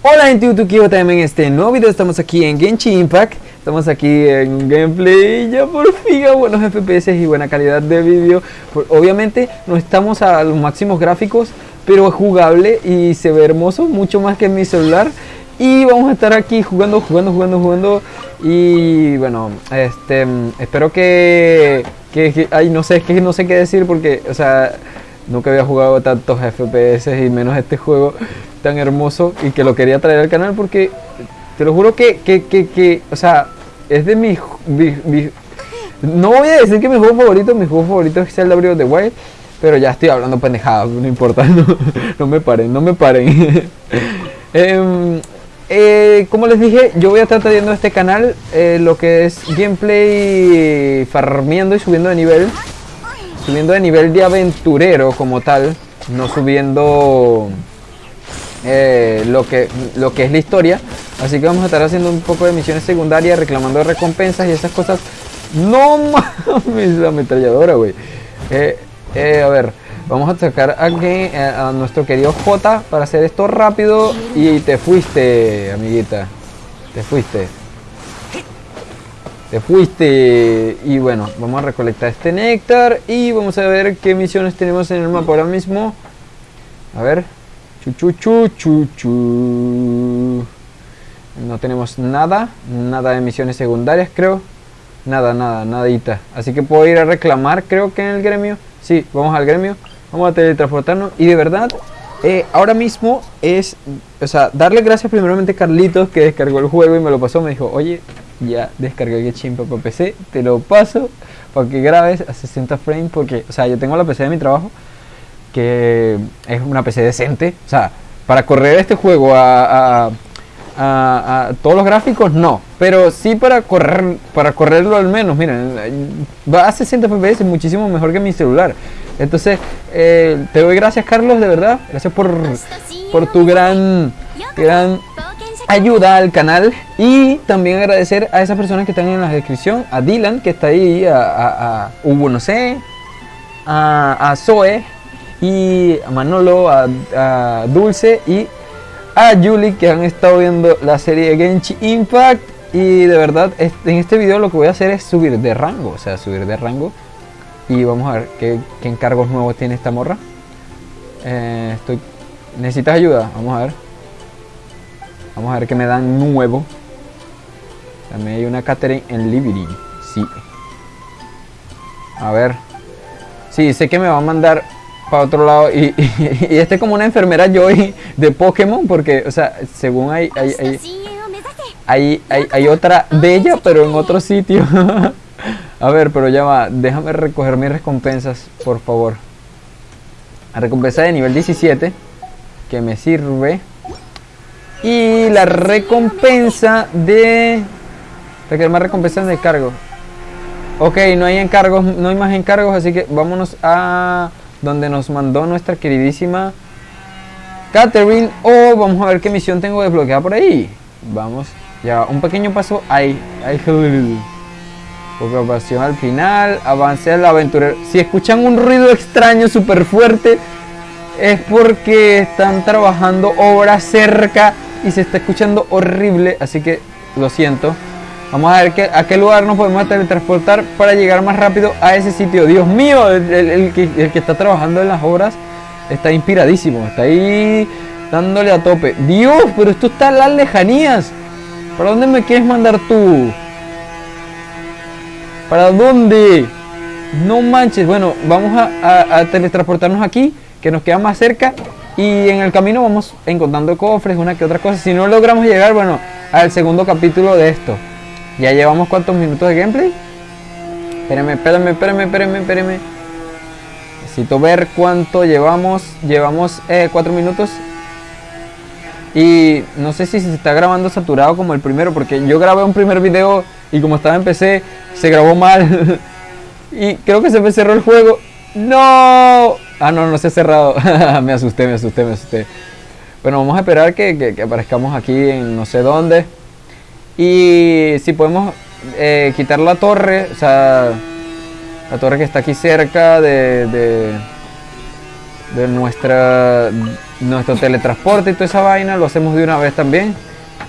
Hola gente YouTube, también en este nuevo video. Estamos aquí en Genshin Impact. Estamos aquí en gameplay, ya por fin a buenos FPS y buena calidad de vídeo Obviamente no estamos a los máximos gráficos, pero es jugable y se ve hermoso, mucho más que en mi celular. Y vamos a estar aquí jugando, jugando, jugando, jugando. Y bueno, este, espero que, que, ay, no sé, que no sé qué decir porque, o sea, nunca había jugado tantos FPS y menos este juego tan hermoso y que lo quería traer al canal porque te lo juro que, que, que, o sea, es de mis, no voy a decir que mi juego favorito, mi juego favorito es Zelda Breath of the Wild, pero ya estoy hablando pendejadas, no importa, no, me paren, no me paren. Em, eh, como les dije, yo voy a estar trayendo a este canal eh, lo que es gameplay farmeando y subiendo de nivel. Subiendo de nivel de aventurero como tal, no subiendo eh, lo, que, lo que es la historia. Así que vamos a estar haciendo un poco de misiones secundarias, reclamando recompensas y esas cosas. No mames, la ametralladora, güey. a ver, Vamos a sacar aquí eh, a nuestro querido J para hacer esto rápido. Y te fuiste, amiguita. Te fuiste. Te fuiste. Y bueno, vamos a recolectar este néctar. Y vamos a ver qué misiones tenemos en el mapa ahora mismo. A ver. Chu, chu, chu, chu, No tenemos nada. Nada de misiones secundarias, creo. Nada, nada, nadita. Así que puedo ir a reclamar, creo que en el gremio. Sí, vamos al gremio. Vamos a teletransportarnos. Y de verdad, eh, ahora mismo es, o sea, darle gracias primeramente a Carlitos que descargó el juego y me lo pasó. Me dijo, oye, ya descargué el chimpa para PC, te lo paso para que grabes a 60 frames. Porque, o sea, yo tengo la PC de mi trabajo, es una PC decente. O sea, para correr este juego a todos los gráficos no, pero sí para correr para correrlo al menos, miren, va a 60 fps muchísimo mejor que mi celular. Entonces, eh, te doy gracias Carlos, de verdad, gracias por, por tu gran gran ayuda al canal y también agradecer a esas personas que están en la descripción, a Dylan que está ahí, a, Hugo no sé, a Zoe y a Manolo, a, Dulce y a Julie que han estado viendo la serie Genshin Impact y de verdad en este video lo que voy a hacer es subir de rango, o sea, subir de rango y vamos a ver qué, encargos nuevos tiene esta morra. Eh, estoy, ¿Necesitas ayuda? Vamos a ver. Vamos a ver qué me dan nuevo. También hay una Catherine en Liberty. Sí. A ver. Sí, sé que me va a mandar para otro lado. Y, este es como una enfermera Joy de Pokémon, porque, o sea, según hay hay, hay, hay, otra de ella, pero en otro sitio. A ver, pero ya va, déjame recoger mis recompensas, por favor. La recompensa de nivel 17, que me sirve. Y la recompensa de... Requiere más recompensas de cargo. Ok, no hay encargos, no hay más encargos, así que vámonos a donde nos mandó nuestra queridísima Catherine. O vamos a ver qué misión tengo desbloqueada por ahí. Vamos, ya un pequeño paso ahí. ahí. pasión al final. Avance al aventurero. Si escuchan un ruido extraño súper fuerte, es porque están trabajando obra cerca y se está escuchando horrible. Así que lo siento. Vamos a ver que, a qué lugar nos podemos teletransportar para llegar más rápido a ese sitio. Dios mío, el, que, está trabajando en las obras está inspiradísimo. Está ahí dándole a tope. Dios, pero esto está en las lejanías. ¿Para dónde me quieres mandar tú? ¿Para dónde? No manches. Bueno, vamos a, a teletransportarnos aquí, que nos queda más cerca. Y en el camino vamos encontrando cofres, una que otra cosa. Si no logramos llegar, bueno, al segundo capítulo de esto. Ya llevamos cuántos minutos de gameplay. Espérenme, espérenme, espérenme, espérenme, espérenme. Necesito ver cuánto llevamos. Llevamos eh, cuatro minutos. Y no sé si se está grabando saturado como el primero. Porque yo grabé un primer video y como estaba en PC, se grabó mal. y creo que se me cerró el juego. ¡No! Ah, no, no se ha cerrado. me asusté, me asusté, me asusté. Bueno, vamos a esperar que, que aparezcamos aquí en no sé dónde. Y si podemos eh, quitar la torre, o sea, la torre que está aquí cerca de, de, nuestra nuestro teletransporte y toda esa vaina lo hacemos de una vez también.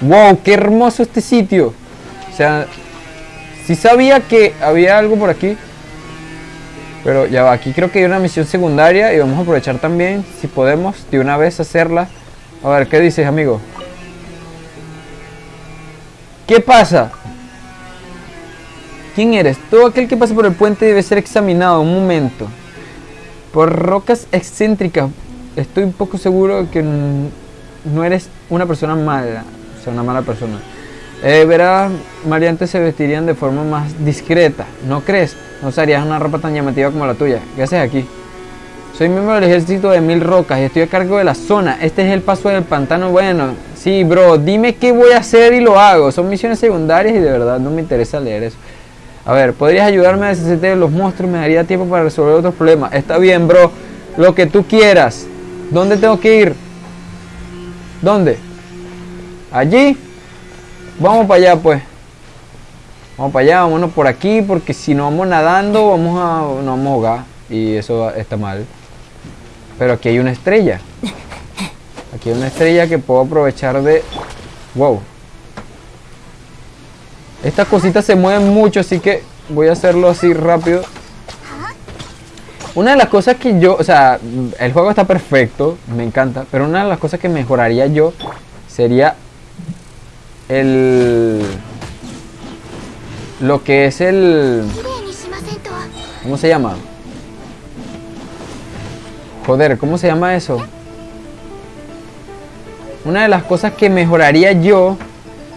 ¡Wow! ¡Qué hermoso este sitio! O sea, si sabía que había algo por aquí. Pero ya va, aquí creo que hay una misión secundaria y vamos a aprovechar también, si podemos, de una vez hacerla. A ver, ¿qué dices, amigo? ¿Qué pasa? ¿Quién eres? Todo aquel que pasa por el puente debe ser examinado un momento. Por rocas excéntricas. Estoy un poco seguro que no eres una persona mala. O sea, una mala persona. Eh, verás, mariantes se vestirían de forma más discreta. ¿No crees? No usarías una ropa tan llamativa como la tuya. ¿Qué haces aquí? Soy miembro del ejército de Mil Rocas y estoy a cargo de la zona. Este es el paso del pantano. Bueno, sí, bro, dime qué voy a hacer y lo hago. Son misiones secundarias y de verdad no me interesa leer eso. A ver, ¿podrías ayudarme a deshacer de los monstruos? Me daría tiempo para resolver otros problemas. Está bien, bro. Lo que tú quieras. ¿Dónde tengo que ir? ¿Dónde? ¿Allí? Vamos para allá, pues. Vamos para allá, vámonos por aquí, porque si no vamos nadando, vamos a, nos vamos a ahogar. Y eso está mal. Pero aquí hay una estrella. Aquí hay una estrella que puedo aprovechar de... Wow. Estas cositas se mueven mucho, así que voy a hacerlo así rápido. Una de las cosas que yo... O sea, el juego está perfecto, me encanta. Pero una de las cosas que mejoraría yo sería el... Lo que es el... ¿Cómo se llama? Joder, ¿cómo se llama eso? Una de las cosas que mejoraría yo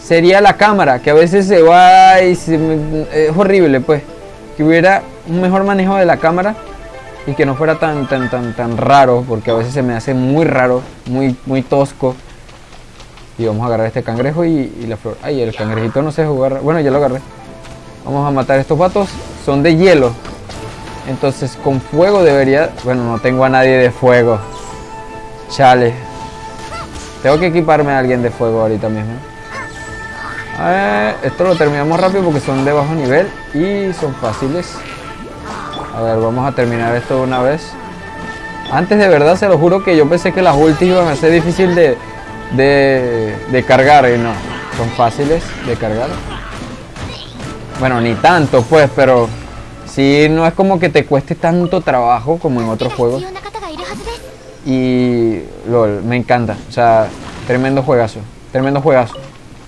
sería la cámara, que a veces se va y es horrible, pues. Que hubiera un mejor manejo de la cámara y que no fuera tan tan tan tan raro, porque a veces se me hace muy raro, muy muy tosco. Y vamos a agarrar este cangrejo y, la flor. Ay, el cangrejito no se jugar. Bueno, ya lo agarré. Vamos a matar estos vatos. Son de hielo. Entonces con fuego debería... Bueno, no tengo a nadie de fuego. Chale. Tengo que equiparme a alguien de fuego ahorita mismo. esto lo terminamos rápido porque son de bajo nivel y son fáciles. A ver, vamos a terminar esto de una vez. Antes de verdad se lo juro que yo pensé que las ultis iban a ser difícil de, de, cargar y no, son fáciles de cargar. Bueno, ni tanto pues, pero si no es como que te cueste tanto trabajo como en otros juegos. Y LOL, me encanta, o sea, tremendo juegazo, tremendo juegazo.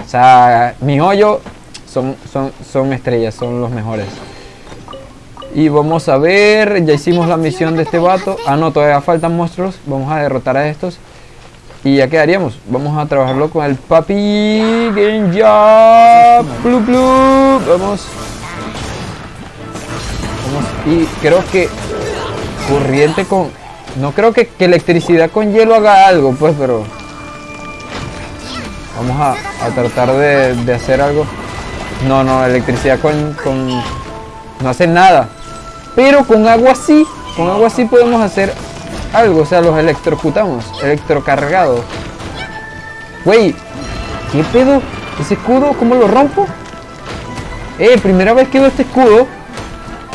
O sea, mi hoyo son, son, son estrellas, son los mejores. Y vamos a ver, ya hicimos la misión de este vato. Ah, no, todavía faltan monstruos. Vamos a derrotar a estos. Y ya quedaríamos. Vamos a trabajarlo con el papi Genja. Vamos. Vamos. Y creo que corriente con... No creo que, electricidad con hielo haga algo, pues, pero... Vamos a, tratar de, hacer algo. No, no, electricidad con, con... No hace nada. Pero con agua sí. Con agua sí podemos hacer algo, o sea, los electrocutamos, electrocargados. Güey, ¿qué pedo? ¿Ese escudo cómo lo rompo? Eh, primera vez que veo este escudo.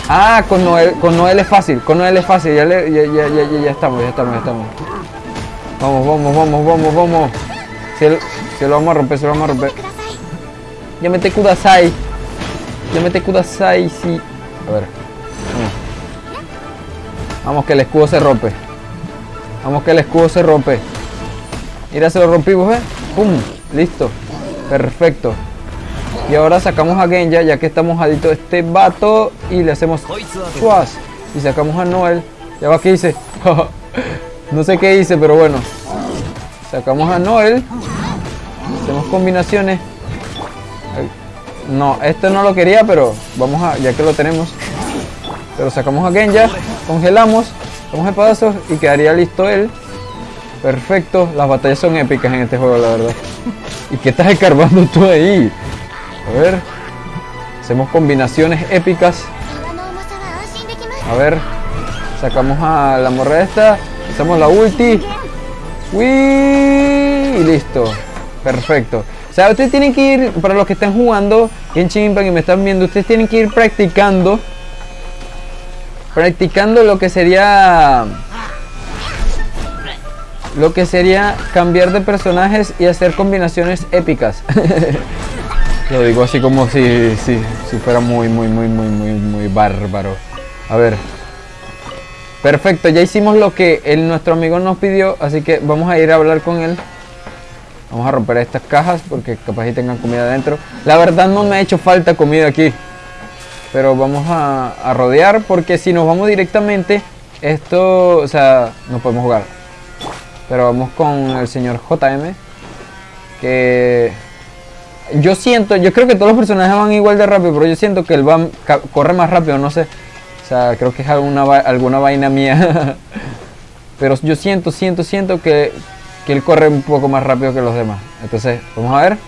Ah, con Noel, con Noel es fácil, con Noel es fácil, ya, ya, ya, ya, ya estamos, ya estamos, ya estamos. Vamos, vamos, vamos, vamos, vamos. Se, se lo vamos a romper, se lo vamos a romper. Ya mete Kudasai. Ya mete Kudasai, sí. A ver. Vamos. Vamos que el escudo se rompe. Vamos que el escudo se rompe. Mira, se lo rompimos, ¿eh? ¡Pum! Listo. Perfecto. Y ahora sacamos a Genja, ya que está mojadito este vato. Y le hacemos chuas. Y sacamos a Noel. Ya va, ¿qué hice? no sé qué hice, pero bueno. Sacamos a Noel. Hacemos combinaciones. No, esto no lo quería, pero vamos a, ya que lo tenemos. Pero sacamos a Genja, congelamos Vamos a pedazos y quedaría listo él. Perfecto, las batallas son épicas en este juego, la verdad. ¿Y qué estás escarbando tú ahí? A ver. Hacemos combinaciones épicas. A ver. Sacamos a la morra esta. Hacemos la ulti. ¡Uy! Y listo. Perfecto. O sea, ustedes tienen que ir, para los que están jugando en Impact y me están viendo, ustedes tienen que ir practicando practicando lo que sería lo que sería cambiar de personajes y hacer combinaciones épicas. Lo digo así como si, si, fuera muy, muy, muy, muy, muy, muy bárbaro. A ver. Perfecto, ya hicimos lo que nuestro amigo nos pidió, así que vamos a ir a hablar con él. Vamos a romper estas cajas porque capaz y tengan comida adentro. La verdad no me ha hecho falta comida aquí. Pero vamos a, a rodear porque si nos vamos directamente, esto, o sea, no podemos jugar. Pero vamos con el señor JM. Que yo siento, yo creo que todos los personajes van igual de rápido, pero yo siento que él va, corre más rápido, no sé. O sea, creo que es alguna, alguna vaina mía. pero yo siento, siento, siento que, que él corre un poco más rápido que los demás. Entonces, vamos a ver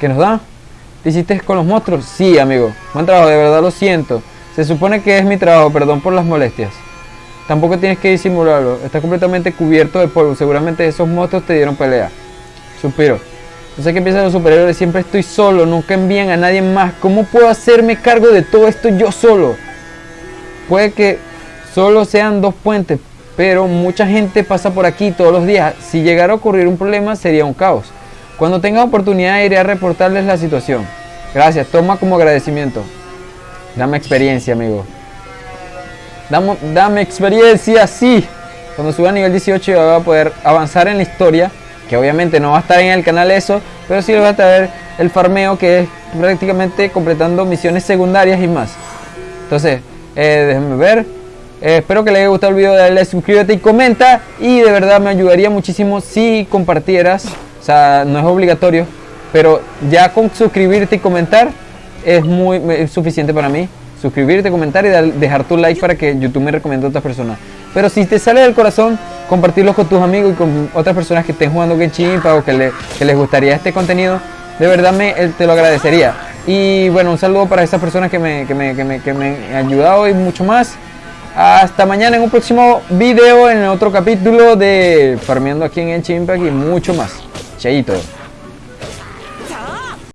qué nos da. ¿Te hiciste con los monstruos? Sí, amigo. Buen trabajo, de verdad lo siento. Se supone que es mi trabajo, perdón por las molestias. Tampoco tienes que disimularlo. Está completamente cubierto de polvo. Seguramente esos monstruos te dieron pelea. Suspiro. No sé qué piensan los superiores. Siempre estoy solo. Nunca envían a nadie más. ¿Cómo puedo hacerme cargo de todo esto yo solo? Puede que solo sean dos puentes. Pero mucha gente pasa por aquí todos los días. Si llegara a ocurrir un problema sería un caos. Cuando tenga oportunidad iré a reportarles la situación. Gracias. Toma como agradecimiento. Dame experiencia, amigo. Dame, dame experiencia, sí. Cuando suba a nivel 18 va a poder avanzar en la historia. Que obviamente no va a estar en el canal eso. Pero sí le va a traer el farmeo que es prácticamente completando misiones secundarias y más. Entonces, eh, déjenme ver. Eh, espero que les haya gustado el video. Dale suscríbete y comenta. Y de verdad me ayudaría muchísimo si compartieras. O sea, no es obligatorio. Pero ya con suscribirte y comentar es muy es suficiente para mí suscribirte, comentar y dejar tu like para que YouTube me recomiende a otras personas. Pero si te sale del corazón, compartirlo con tus amigos y con otras personas que estén jugando Genshin Impact o que, les gustaría este contenido, de verdad me, te lo agradecería. Y bueno, un saludo para esas personas que me, que me, que me, que me han ayudado y mucho más. Hasta mañana en un próximo video, en otro capítulo de Farmeando aquí en Genshin Impact y mucho más. Chaito.